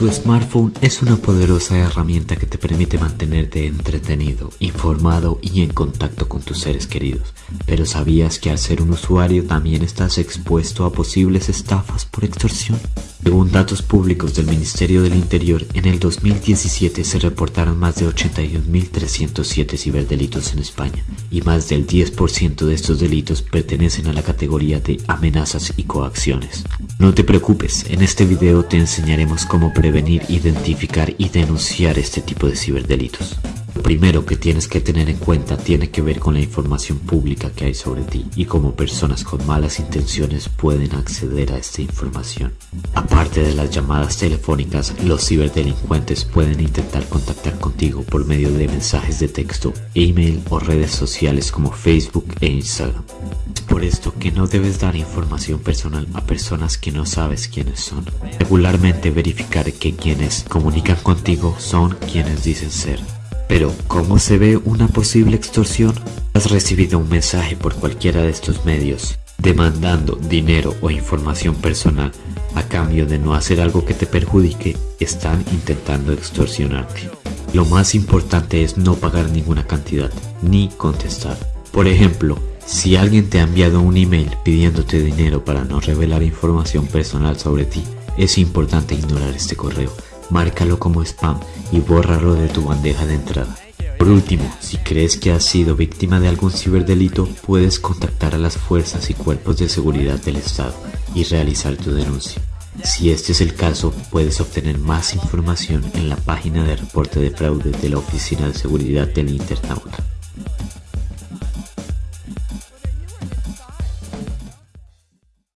Tu smartphone es una poderosa herramienta que te permite mantenerte entretenido, informado y en contacto con tus seres queridos. Pero ¿sabías que al ser un usuario también estás expuesto a posibles estafas por extorsión? Según datos públicos del Ministerio del Interior, en el 2017 se reportaron más de 81.307 ciberdelitos en España y más del 10% de estos delitos pertenecen a la categoría de amenazas y coacciones. No te preocupes, en este video te enseñaremos cómo prevenir, identificar y denunciar este tipo de ciberdelitos. Primero que tienes que tener en cuenta tiene que ver con la información pública que hay sobre ti y cómo personas con malas intenciones pueden acceder a esta información. Aparte de las llamadas telefónicas, los ciberdelincuentes pueden intentar contactar contigo por medio de mensajes de texto, email o redes sociales como Facebook e Instagram. Por esto que no debes dar información personal a personas que no sabes quiénes son. Regularmente verificar que quienes comunican contigo son quienes dicen ser. Pero, ¿cómo se ve una posible extorsión? Has recibido un mensaje por cualquiera de estos medios demandando dinero o información personal a cambio de no hacer algo que te perjudique, están intentando extorsionarte. Lo más importante es no pagar ninguna cantidad, ni contestar. Por ejemplo, si alguien te ha enviado un email pidiéndote dinero para no revelar información personal sobre ti, es importante ignorar este correo márcalo como spam y bórralo de tu bandeja de entrada. Por último, si crees que has sido víctima de algún ciberdelito, puedes contactar a las fuerzas y cuerpos de seguridad del Estado y realizar tu denuncia. Si este es el caso, puedes obtener más información en la página de reporte de fraude de la Oficina de Seguridad del Internauta.